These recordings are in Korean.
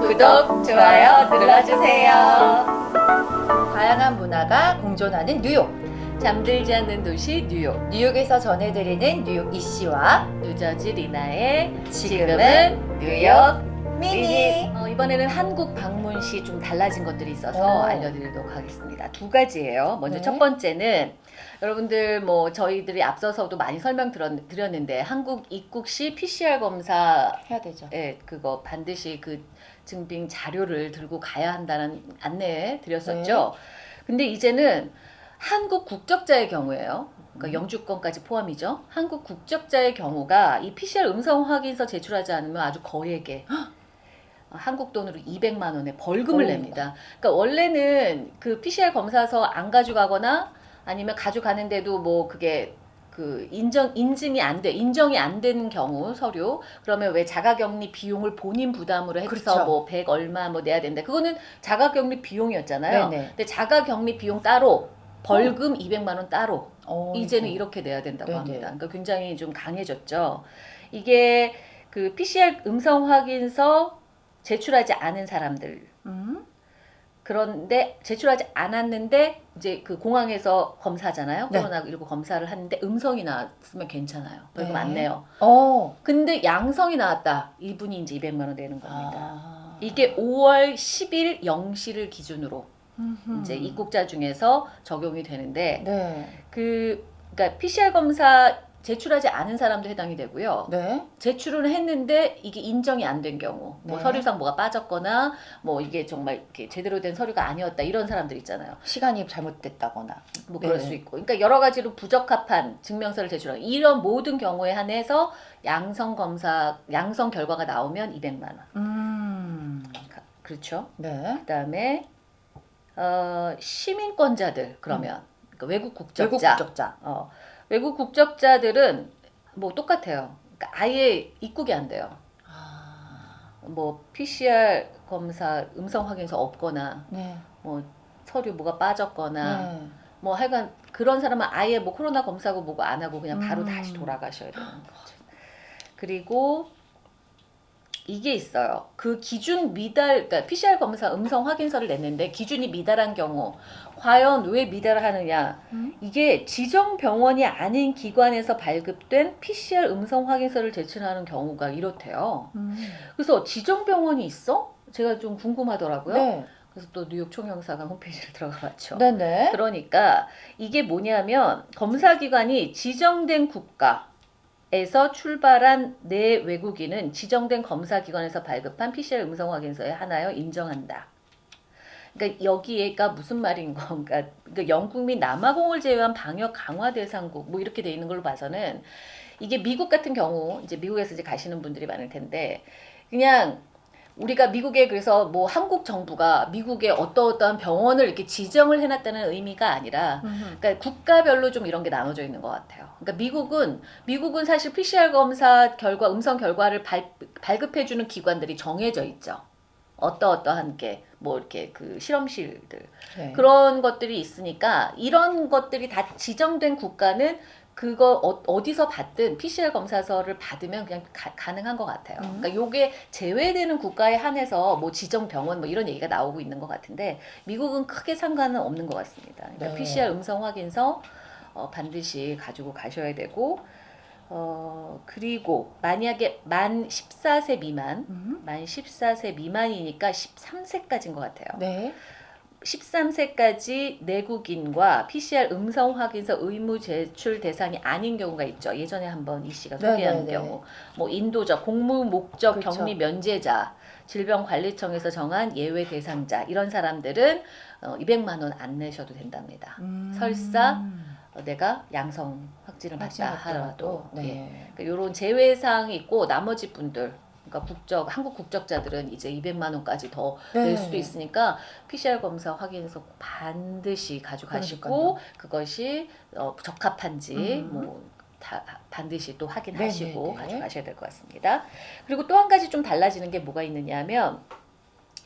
구독, 좋아요 눌러주세요. 다양한 문화가 공존하는 뉴욕. 잠들지 않는 도시 뉴욕 뉴욕에서 전해드리는 뉴욕 이씨와 뉴저지 리나의 지금은 뉴욕 미니. 어, 이번에는 한국 방문 시 좀 달라진 것들이 있어서 오. 알려드리도록 하겠습니다. 두 가지예요. 먼저 네. 첫 번째는 여러분들 뭐 저희들이 앞서서도 많이 설명 드렸, 드렸는데 한국 입국 시 PCR 검사 해야 되죠. 예, 그거 반드시 그 증빙 자료를 들고 가야 한다는 안내 드렸었죠. 네. 근데 이제는 한국 국적자의 경우에요. 그러니까 음. 영주권까지 포함이죠. 한국 국적자의 경우가 이 PCR 음성 확인서 제출하지 않으면 아주 거액의 한국 돈으로 200만 원의 벌금을 어이구. 냅니다. 그러니까 원래는 그 PCR 검사서 안 가져가거나 아니면 가져가는데도 뭐 그게 그 인정 인증이 안 돼, 인정이 안 되는 경우 서류 그러면 왜 자가격리 비용을 본인 부담으로 해서 그렇죠. 뭐100 얼마 뭐 내야 된다. 그거는 자가격리 비용이었잖아요. 네네. 근데 자가격리 비용 따로 벌금 200만 원 따로 어이구. 이제는 이렇게 내야 된다고 네네. 합니다. 그러니까 굉장히 좀 강해졌죠. 이게 그 PCR 음성 확인서 제출하지 않은 사람들 음? 그런데 제출하지 않았는데 이제 그 공항에서 검사잖아요. 네. 코로나19 검사를 하는데 음성이 나왔으면 괜찮아요. 벌금 네. 안 내요. 어. 근데 양성이 나왔다. 이분이 이제 200만 원 내는 겁니다. 아. 이게 5월 10일 0시를 기준으로 음흠. 이제 입국자 중에서 적용이 되는데 네. 그 그러니까 PCR 검사 제출하지 않은 사람도 해당이 되고요. 네. 제출은 했는데 이게 인정이 안 된 경우, 뭐 네. 서류상 뭐가 빠졌거나 뭐 이게 정말 이렇게 제대로 된 서류가 아니었다 이런 사람들 있잖아요. 시간이 잘못됐다거나. 뭐 네. 그럴 수 있고, 그러니까 여러 가지로 부적합한 증명서를 제출하고 이런 모든 경우에 한해서 양성 검사 양성 결과가 나오면 200만 원. 음. 그렇죠. 네. 그다음에 어, 시민권자들 그러면 그러니까 외국 국적자. 외국 국적자. 어, 외국 국적자들은 뭐 똑같아요. 그러니까 아예 입국이 안 돼요. 아. 뭐 PCR 검사 음성 확인서 없거나 네. 뭐 서류 뭐가 빠졌거나 네. 뭐 하여간 그런 사람은 아예 뭐 코로나 검사고 뭐고 안 하고 그냥 바로 음. 다시 돌아가셔야 되는 거죠. 그리고 이게 있어요. 그 기준 미달, 그러니까 PCR 검사 음성 확인서를 냈는데 기준이 미달한 경우, 과연 왜 미달하느냐? 음? 이게 지정 병원이 아닌 기관에서 발급된 PCR 음성 확인서를 제출하는 경우가 이렇대요. 음. 그래서 지정 병원이 있어? 제가 좀 궁금하더라고요. 네. 그래서 또 뉴욕 총영사관 홈페이지를 들어가 봤죠. 네네. 그러니까 이게 뭐냐면 검사기관이 지정된 국가 에서 출발한 내 외국인은 지정된 검사기관에서 발급한 PCR 음성 확인서에 하나여 인정한다. 그러니까 여기에가 무슨 말인 건가? 그러니까 영국 및 남아공을 제외한 방역 강화 대상국 뭐 이렇게 돼 있는 걸로 봐서는 이게 미국 같은 경우 이제 미국에서 이제 가시는 분들이 많을 텐데 그냥 우리가 미국에 그래서 뭐 한국 정부가 미국에 어떠어떠한 병원을 이렇게 지정을 해놨다는 의미가 아니라. 그러니까 국가별로 좀 이런 게 나눠져 있는 것 같아요. 그러니까 미국은 미국은 사실 PCR 검사 결과 음성 결과를 발, 발급해주는 기관들이 정해져 있죠. 어떠어떠한 게 뭐 이렇게 그 실험실들 네. 그런 것들이 있으니까 이런 것들이 다 지정된 국가는 그거 어, 어디서 받든 PCR 검사서를 받으면 그냥 가, 능한것 같아요. 음. 그러니까 요게 제외되는 국가에 한해서 뭐 지정 병원 뭐 이런 얘기가 나오고 있는 것 같은데 미국은 크게 상관은 없는 것 같습니다. 그러니까 네. PCR 음성 확인서 어, 반드시 가지고 가셔야 되고 어 그리고 만약에 만 14세 미만 음. 만 14세 미만이니까 13세까지인 것 같아요. 네. 13세까지 내국인과 PCR 음성 확인서 의무 제출 대상이 아닌 경우가 있죠. 예전에 한번 이 씨가 네, 소개한 네, 네. 경우, 뭐 인도적, 공무 목적 그렇죠. 격리 면제자, 질병관리청에서 정한 예외 대상자 이런 사람들은 어, 200만 원 안 내셔도 된답니다. 음. 설사 어, 내가 양성 확진을 받다 하더라도 예. 네. 그러니까 이런 제외 사항이 있고 나머지 분들 그러니까 국적 한국 국적자들은 이제 200만 원까지 더낼 네. 수도 있으니까 PCR 검사 확인서 반드시 가져가시고 그러니까요. 그것이 어, 적합한지 음. 뭐 다, 반드시 또 확인하시고 네네네. 가져가셔야 될 것 같습니다. 그리고 또 한 가지 좀 달라지는 게 뭐가 있느냐면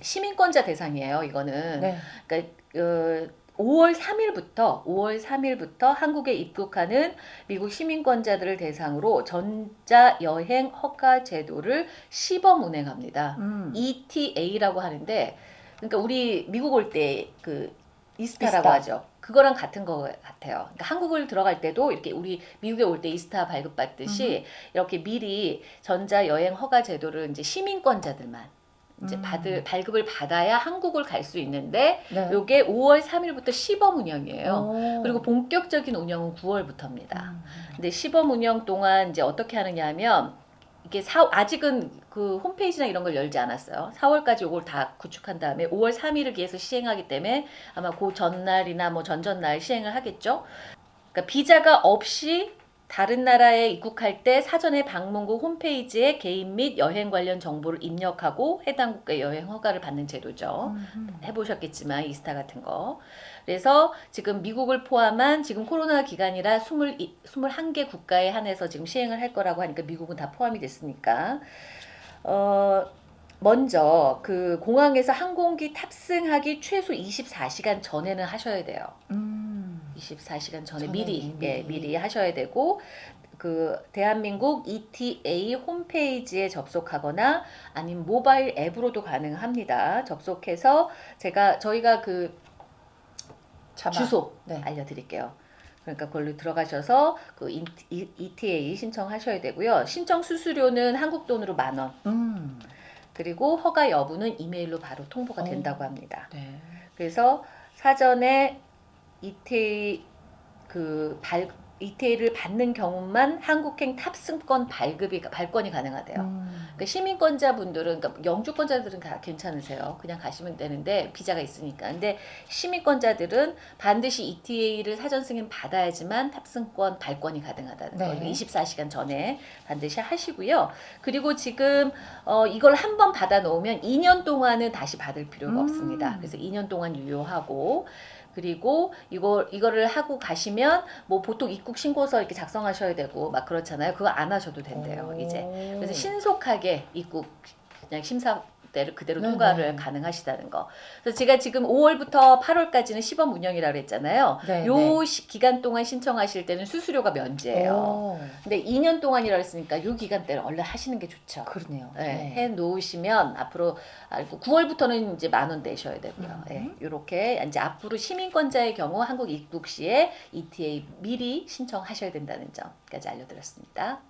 시민권자 대상이에요. 이거는 네. 그러니까 어, 5월 3일부터 5월 3일부터 한국에 입국하는 미국 시민권자들을 대상으로 전자 여행 허가 제도를 시범 운행합니다. 음. ETA라고 하는데 그러니까 우리 미국 올 때 그 이스타라고 이스타. 하죠. 그거랑 같은 거 같아요. 그러니까 한국을 들어갈 때도 이렇게 우리 미국에 올 때 이스타 발급받듯이 이렇게 미리 전자 여행 허가 제도를 이제 시민권자들만 이제 음. 받을 발급을 받아야 한국을 갈 수 있는데 네. 요게 5월 3일부터 시범 운영이에요. 오. 그리고 본격적인 운영은 9월부터입니다. 음. 근데 시범 운영 동안 이제 어떻게 하느냐 하면 이게 사, 아직은 그 홈페이지나 이런 걸 열지 않았어요. 4월까지 이걸 다 구축한 다음에 5월 3일을 기해서 시행하기 때문에 아마 그 전날이나 뭐 전전날 시행을 하겠죠. 그러니까 비자가 없이 다른 나라에 입국할 때 사전에 방문국 홈페이지에 개인 및 여행 관련 정보를 입력하고 해당 국가의 여행 허가를 받는 제도죠. 음. 해보셨겠지만 이스타 같은 거. 그래서 지금 미국을 포함한 지금 코로나 기간이라 20, 21개 국가에 한해서 지금 시행을 할 거라고 하니까 미국은 다 포함이 됐으니까. 어, 먼저 그 공항에서 항공기 탑승하기 최소 24시간 전에는 하셔야 돼요. 음. 24시간 전에 전에 미리, 미리. 예, 미리 하셔야 되고 그 대한민국 ETA 홈페이지에 접속하거나 아니면 모바일 앱으로도 가능합니다. 접속해서 제가 저희가 그 자막. 주소 네. 알려드릴게요. 그러니까 그걸로 들어가셔서 그 ETA 신청하셔야 되고요. 신청 수수료는 한국 돈으로 만 원. 음. 그리고 허가 여부는 이메일로 바로 통보가 어. 된다고 합니다. 네. 그래서 사전에 ETA 그 발, ETA를 받는 경우만 한국행 탑승권 발급이 발권이 가능하대요. 음. 그러니까 시민권자분들은 그러니까 영주권자들은 다 괜찮으세요. 그냥 가시면 되는데 비자가 있으니까. 근데 시민권자들은 반드시 ETA를 사전 승인 받아야지만 탑승권 발권이 가능하다는 네. 거예요. 24시간 전에 반드시 하시고요. 그리고 지금 어, 이걸 한 번 받아 놓으면 2년 동안은 다시 받을 필요가 음. 없습니다. 그래서 2년 동안 유효하고 그리고 이거 이거를 하고 가시면 뭐 보통 입국 신고서 이렇게 작성하셔야 되고 막 그렇잖아요. 그거 안 하셔도 된대요. 오. 이제 그래서 신속하게 입국 그냥 심사 대로 그대로 네네. 통과를 가능하시다는 거. 그래서 제가 지금 5월부터 8월까지는 시범 운영이라고 그랬잖아요. 네, 요 네. 시- 기간 동안 신청하실 때는 수수료가 면제예요. 오. 근데 2년 동안이라고 했으니까 요 기간 때는 얼른 하시는 게 좋죠. 그러네요. 네, 해 놓으시면 앞으로 알고 9월부터는 이제 만 원 내셔야 되고요. 음. 이렇게 이제 앞으로 시민권자의 경우 한국 입국 시에 ETA 미리 신청하셔야 된다는 점까지 알려드렸습니다.